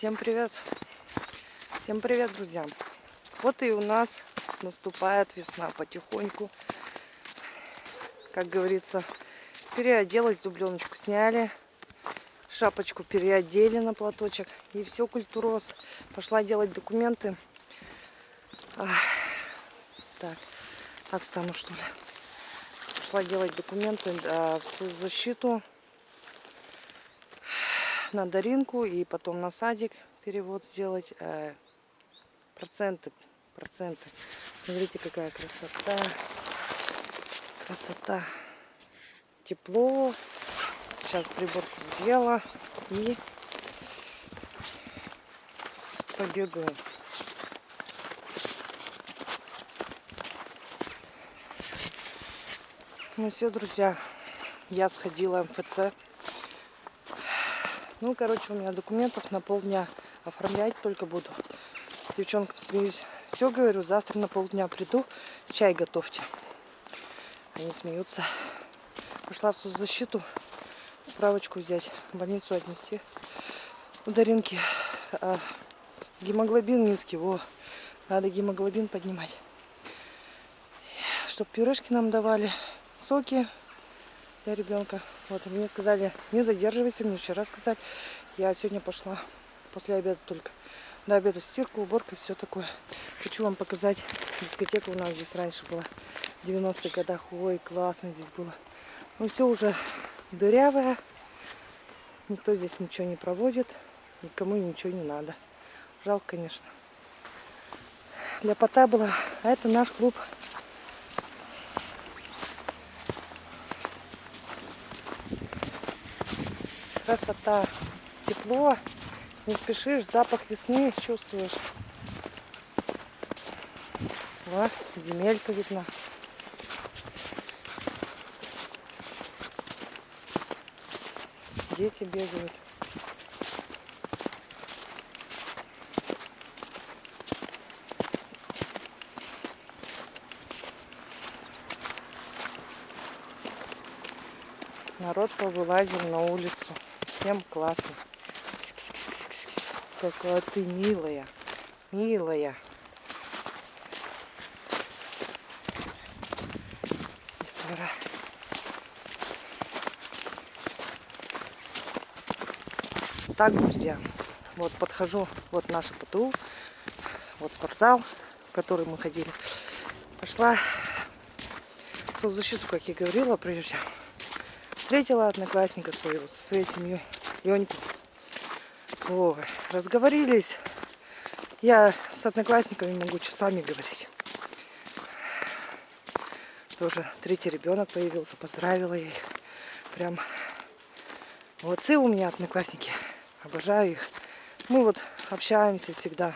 Всем привет! Всем привет, друзья! Вот и у нас наступает весна потихоньку. Как говорится, переоделась, дубленочку сняли, шапочку переодели на платочек. И все, культуроз. Пошла делать документы. Ах, так, так встану что ли. Пошла делать документы да, всю защиту на Даринку и потом на садик перевод сделать. Э, проценты, проценты. Смотрите, какая красота. Красота. Тепло. Сейчас приборку сделала и побегаю. Ну все, друзья, я сходила в МФЦ. Ну, короче, у меня документов на полдня. Оформлять только буду. Девчонкам смеюсь. Все, говорю, завтра на полдня приду, чай готовьте. Они смеются. Пошла в соцзащиту, справочку взять, в больницу отнести. У Даринки а, гемоглобин низкий, во, надо гемоглобин поднимать. Чтоб пюрешки нам давали, соки для ребенка. Вот, мне сказали, не задерживайся, мне вчера сказали. Я сегодня пошла после обеда только. До обеда стирка, уборка, все такое. Хочу вам показать, дискотека у нас здесь раньше была. В 90-х годах, ой, классно здесь было. Ну все уже дырявое. Никто здесь ничего не проводит. Никому ничего не надо. Жалко, конечно. Для пота было. А это наш клуб красота, тепло, не спешишь, запах весны чувствуешь. Вот, земелька видна. Дети бегают. Народ повылазил на улицу. Всем классно. Какая ты милая. Милая. Пора. Так, друзья, вот подхожу, вот наша ПТУ, вот спортзал, в который мы ходили. Пошла соцзащиту, как я говорила прежде встретила одноклассника своего со своей семьей, Леньку. О, разговорились. Я с одноклассниками могу часами говорить. Тоже третий ребенок появился, поздравила их. Прям молодцы у меня одноклассники. Обожаю их. Мы вот общаемся всегда.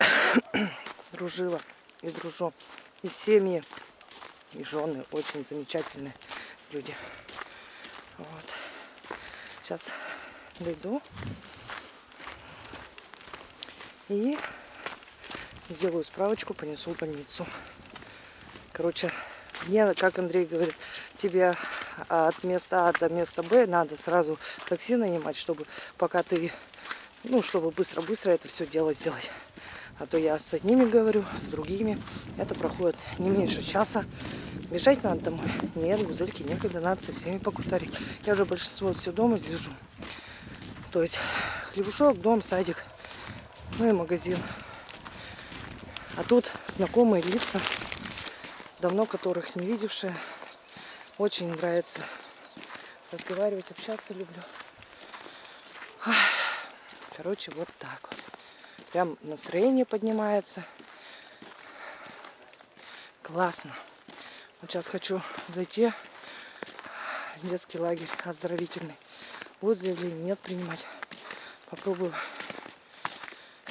Дружила и дружу. И семьи, и жены очень замечательные люди. Вот. Сейчас дойду и сделаю справочку, понесу в больницу. Короче, мне, как Андрей говорит, тебе от места А до места Б надо сразу такси нанимать, чтобы пока ты, ну, чтобы быстро-быстро это все дело сделать. А то я с одними говорю, с другими. Это проходит не меньше часа. Бежать надо домой. Нет, гузельки некогда, надо со всеми покутарить. Я уже большинство все дома лежу. То есть хлебушок, дом, садик, ну и магазин. А тут знакомые лица, давно которых не видевшие. Очень нравится разговаривать, общаться люблю. Короче, вот так вот. Прям настроение поднимается. Классно. Вот сейчас хочу зайти в детский лагерь оздоровительный. Будет заявление, нет принимать. Попробую.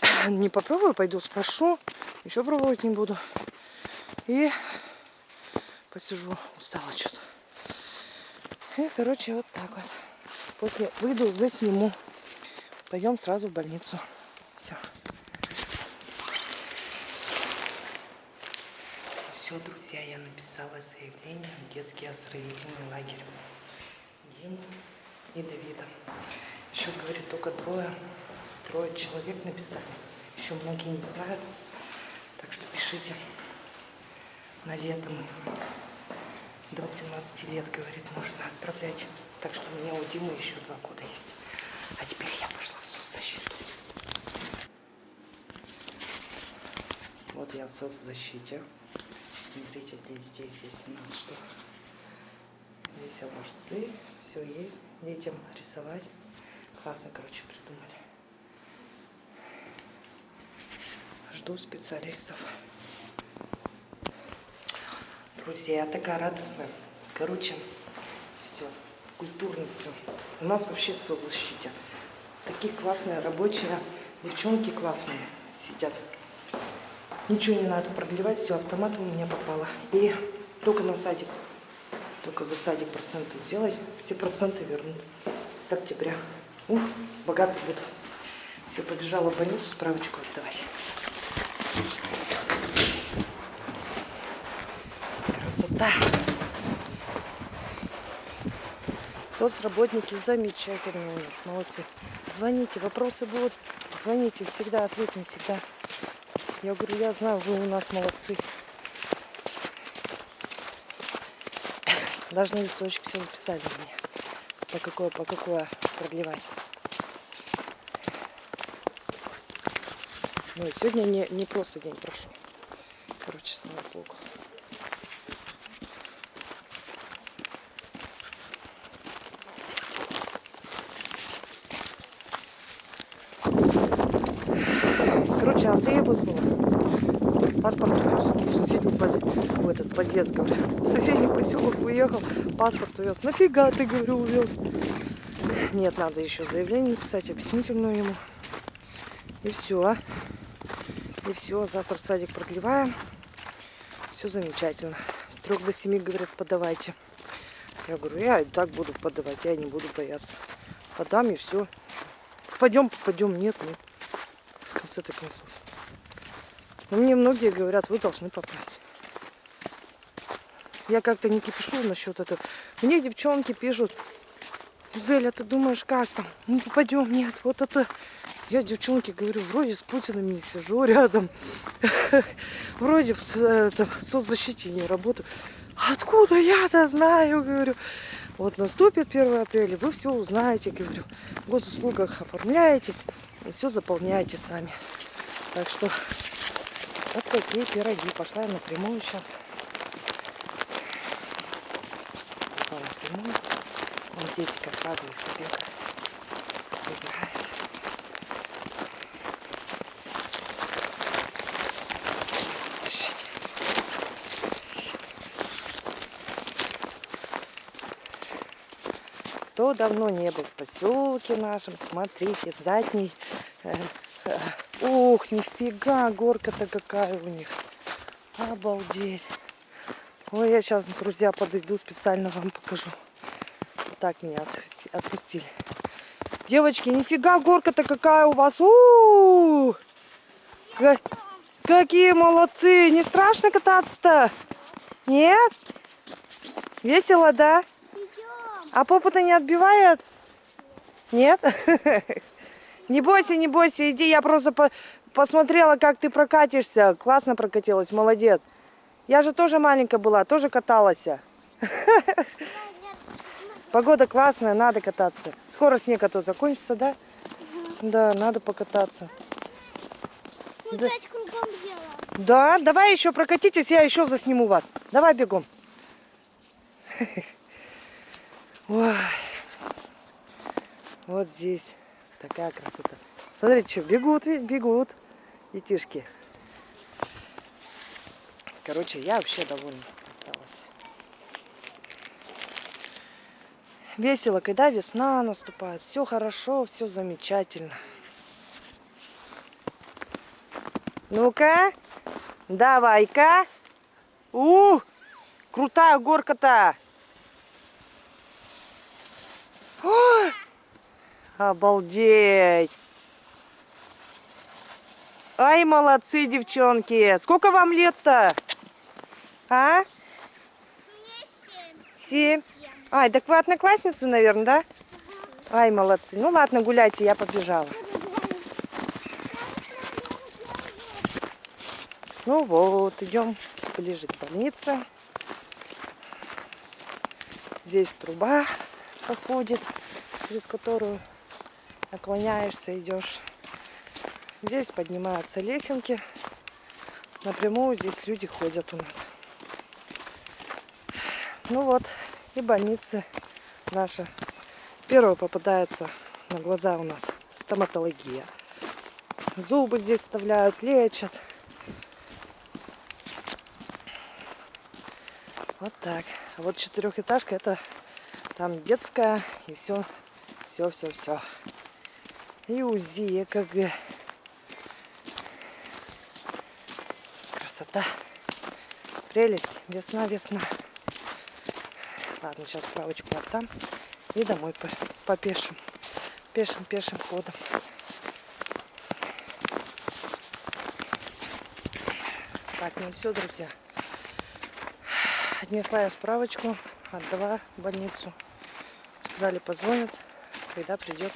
Не попробую, пойду спрошу. Еще пробовать не буду. И посижу. Устала что-то. И, короче, вот так вот. После выйду, засниму. Пойдем сразу в больницу. Все. Все, друзья, я написала заявление в детский оздоровительный лагерь Дину и Давида. Еще, говорит, только двое, трое человек написали. Еще многие не знают. Так что пишите. На лето мы. До 18 лет, говорит, можно отправлять. Так что у меня у Димы еще два года есть. А теперь я пошла в соцзащиту. Вот я в соцзащите. Смотрите, здесь есть у нас что? Здесь образцы, все есть. Детям рисовать. Классно, короче, придумали. Жду специалистов. Друзья, я такая радостная. Короче, все, культурно все. У нас вообще все защите. Такие классные рабочие, девчонки классные сидят. Ничего не надо продлевать, все автоматом у меня попало. И только на садик, только за садик проценты сделать, все проценты вернут с октября. Ух, богато буду. Все, побежала в больницу справочку отдавать. Красота. Соцработники замечательные у нас, молодцы. Звоните, вопросы будут, звоните, всегда ответим, всегда. Я говорю, я знаю, вы у нас молодцы. Даже на листочек все записали мне. По какое, по какое продлевать. Ну и сегодня не, не просто день прошел. Короче, слава богу. Короче, Андрея вызвала. Паспорт увез. В соседний в этот подъезд, говорю. В соседний поселок уехал, паспорт увез. Нафига ты, говорю, увез? Нет, надо еще заявление написать, объяснительную ему. И все. И все, завтра в садик продлеваем. Все замечательно. С трех до семи, говорят, подавайте. Я говорю, я и так буду подавать, я не буду бояться. Подам и все. Пойдем, попадем, нет, ну. В конце-то концов. Но мне многие говорят, вы должны попасть. Я как-то не кипишу насчет этого. Мне девчонки пишут, Зеля, ты думаешь, как там? Мы попадем? Нет, вот это... Я девчонке говорю, вроде с Путиным не сижу рядом. Вроде в соцзащите не работаю. Откуда я-то знаю, говорю. Вот наступит 1 апреля, вы все узнаете, говорю. В госуслугах оформляетесь, все заполняете сами. Так что вот такие пироги. Пошла я напрямую сейчас. Пошла напрямую. Вон дети как радуются, бегают. Кто давно не был в поселке нашем, смотрите, задний. Э, э, ух, нифига, горка-то какая у них. Обалдеть. Ой, я сейчас, друзья, подойду, специально вам покажу. Так меня отпустили. Девочки, нифига, горка-то какая у вас. У -у -у! Какие молодцы. Не страшно кататься-то? Нет? Весело, да? А попу-то не отбивает? Нет? Не бойся, не бойся, иди. Я просто по посмотрела, как ты прокатишься. Классно прокатилась, молодец. Я же тоже маленькая была, тоже каталась. Погода классная, надо кататься. Скоро снег а то закончится, да? Да, надо покататься. Мы да. пять кругом делаем. Да, давай еще прокатитесь, я еще засниму вас. Давай бегом. Ой. Вот здесь такая красота. Смотрите, что бегут ведь, бегут детишки. Короче, я вообще довольна осталась. Весело, когда весна наступает. Все хорошо, все замечательно. Ну-ка, давай-ка. У, крутая горка-то. Обалдеть! Ай, молодцы, девчонки! Сколько вам лет-то? А? Мне семь. Семь. Ай, так вы одноклассницы, наверное, да? Ай, молодцы. Ну ладно, гуляйте, я побежала. Ну вот, идем ближе к больнице. Здесь труба проходит, через которую наклоняешься, идешь. Здесь поднимаются лесенки. Напрямую здесь люди ходят у нас. Ну вот, и больницы наша. Первая попадается на глаза у нас стоматология. Зубы здесь вставляют, лечат. Вот так. А вот четырехэтажка это там детская и все, все, все, все. И УЗИ, ЭКГ. Красота. Прелесть. Весна, весна. Ладно, сейчас справочку отдам. И домой по, по пешим. Пешим, пешим ходом. Так, ну все, друзья. Отнесла я справочку, отдала в больницу. Сказали, позвонят, когда придет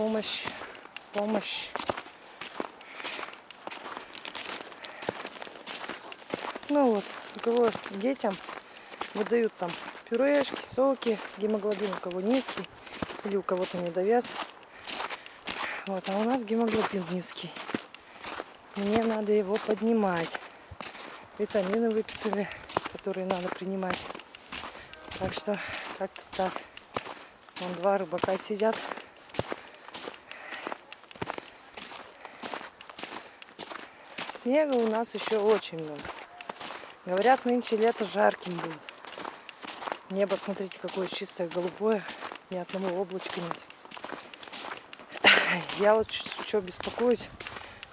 помощь, помощь. Ну вот, у кого детям выдают там пюрешки, соки, гемоглобин у кого низкий или у кого-то недовес. Вот, а у нас гемоглобин низкий. Мне надо его поднимать. Витамины выписали которые надо принимать. Так что как-то так. Вон два рыбака сидят. Снега у нас еще очень много. Говорят, нынче лето жарким будет. Небо, смотрите, какое чистое, голубое. Ни одного облачка нет. Я вот что беспокоюсь,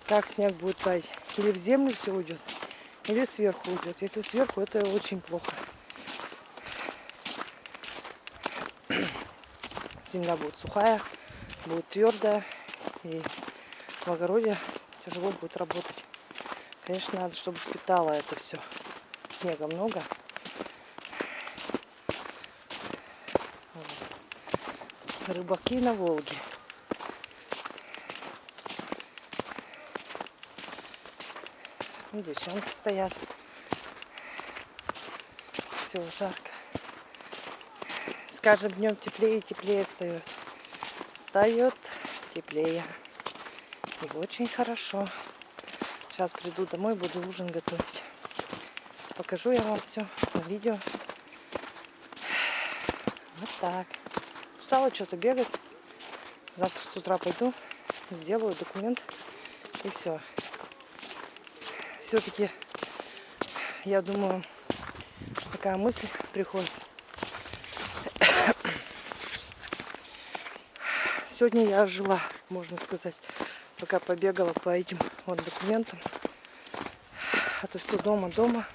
как снег будет таять. Или в землю все уйдет, или сверху уйдет. Если сверху, это очень плохо. Земля будет сухая, будет твердая, и в огороде тяжело будет работать. Конечно, надо, чтобы впитало это все. Снега много. Рыбаки на Волге. И девчонки стоят. Все жарко. С каждым днем теплее и теплее встает. Встает теплее. И очень хорошо. Сейчас приду домой, буду ужин готовить. Покажу я вам все на видео. Вот так. Устала что-то бегать. Завтра с утра пойду, сделаю документ и все все-таки, я думаю, такая мысль приходит. Сегодня я жила, можно сказать, пока побегала по этим вот документам. А то все дома-дома.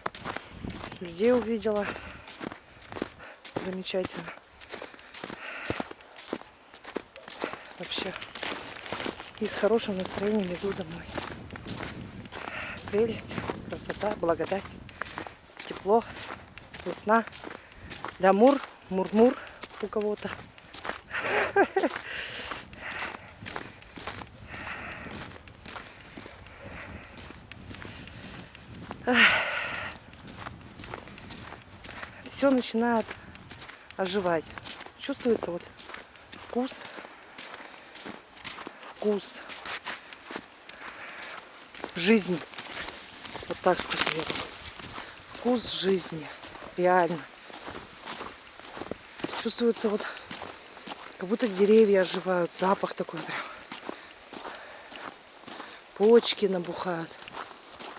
Людей увидела. Замечательно. Вообще. И с хорошим настроением иду домой прелесть, красота, благодать, тепло, весна, лямур, мурмур у кого-то. Начинает оживать. Чувствуется вот вкус, вкус жизни. Вот так скажу я. Вкус жизни. Реально. Чувствуется вот, как будто деревья оживают. Запах такой прям. Почки набухают.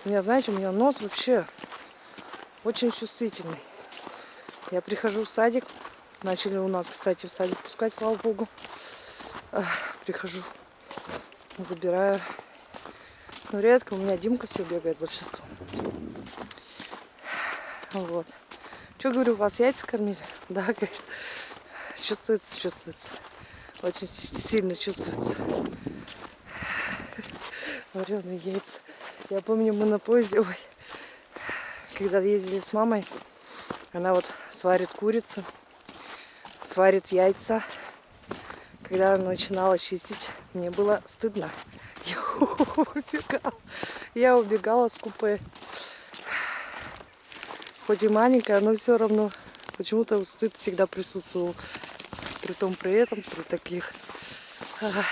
У меня, знаете, у меня нос вообще очень чувствительный. Я прихожу в садик. Начали у нас, кстати, в садик пускать, слава богу. Прихожу, забираю ну, редко. У меня Димка все бегает большинство. Вот. Что говорю, вас яйца кормили? Да, говорит. Чувствуется, чувствуется. Очень сильно чувствуется. Вареные яйца. Я помню, мы на поезде, ой, когда ездили с мамой, она вот сварит курицу, сварит яйца когда она начинала чистить, мне было стыдно. Я убегала, я убегала с купе. Хоть и маленькая, но все равно почему-то стыд всегда присутствовал. При том, при этом, при таких а,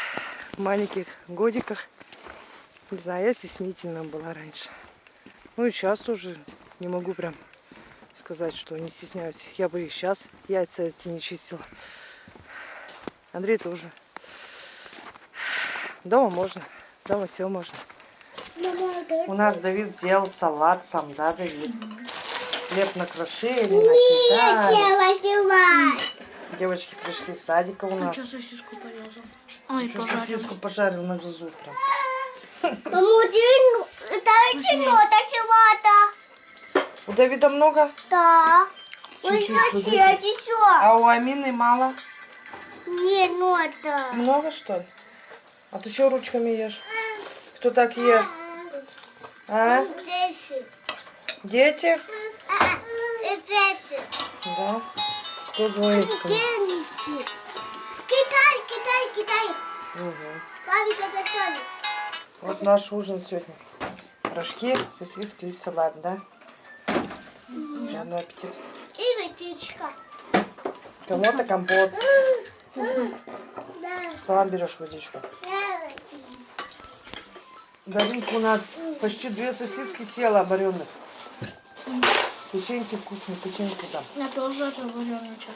маленьких годиках. Не знаю, я стеснительная была раньше. Ну и сейчас тоже не могу прям сказать, что не стесняюсь. Я бы и сейчас яйца эти не чистила. Андрей тоже. Дома можно. Дома все можно. У нас Давид сделал салат сам, да, Давид? Хлеб накрошили, накидали. Села, села. Девочки пришли с садика у нас. Что сосиску порезал? Ой, Еще пожарил. сосиску пожарил на глазу прям. Мамудин, дайте нота села-то. У Давида много, Да. Ой, Чуть-чуть соседи, все. а у Амины мало. Не нота. Много что ли? А ты что ручками ешь? Кто так ест? А? Десять. Дети? И десять. Да. Кто звонит? Деньги. Китай, Китай, Китай. Угу. Папе это Соня. Вот наш ужин сегодня. Рожки, сосиски и салат, да? Приятного аппетита. И ветичка. Кому-то компот. Да. Сам берешь водичку. Даринка у нас почти две сосиски съела вареных. Печеньки вкусные, печеньки там. Я тоже это вареный чай.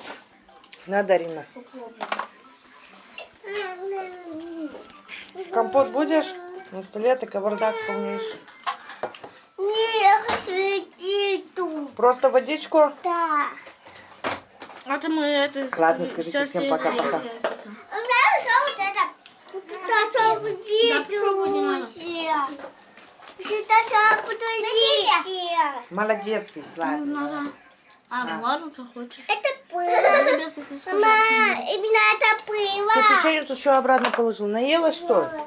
На, Дарина. Компот будешь? На столе ты кавардак полнейший. Ветичку. Просто водичку? Да. А то мы это... Ладно, скажите всем пока-пока. А мне уже вот это. Буду идти. Молодец, ладно. Надо... А, ну ладно, ты хочешь. Это пыло. Мама, именно это Ты пыло. печенье тут что обратно положил? Наела что ли?